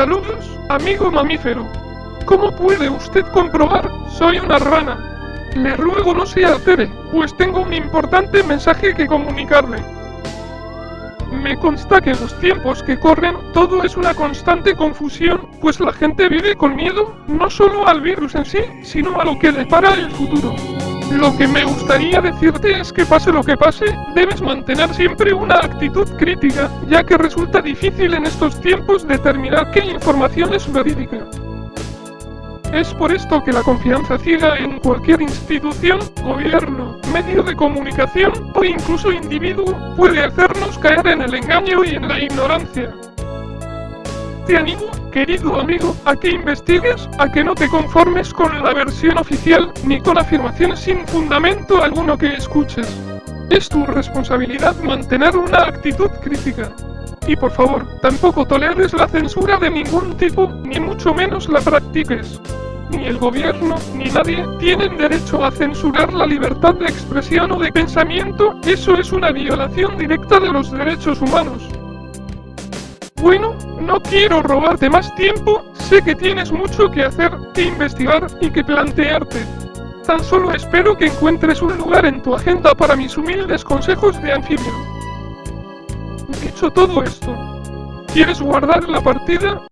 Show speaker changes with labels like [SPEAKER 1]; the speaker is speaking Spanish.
[SPEAKER 1] Saludos, amigo mamífero. ¿Cómo puede usted comprobar? Soy una rana. Le ruego no se altere, pues tengo un importante mensaje que comunicarle. Me consta que en los tiempos que corren todo es una constante confusión, pues la gente vive con miedo, no solo al virus en sí, sino a lo que depara el futuro. Lo que me gustaría decirte es que pase lo que pase, debes mantener siempre una actitud crítica, ya que resulta difícil en estos tiempos determinar qué información es verídica. Es por esto que la confianza ciega en cualquier institución, gobierno, medio de comunicación o incluso individuo puede hacernos caer en el engaño y en la ignorancia. Te animo, querido amigo, a que investigues, a que no te conformes con la versión oficial ni con afirmaciones sin fundamento alguno que escuches. Es tu responsabilidad mantener una actitud crítica. Y por favor, tampoco toleres la censura de ningún tipo, ni mucho menos la practiques. Ni el gobierno, ni nadie, tienen derecho a censurar la libertad de expresión o de pensamiento, eso es una violación directa de los derechos humanos. Bueno, no quiero robarte más tiempo, sé que tienes mucho que hacer, que investigar y que plantearte. Tan solo espero que encuentres un lugar en tu agenda para mis humildes consejos de anfibio. Dicho todo esto, ¿quieres guardar la partida?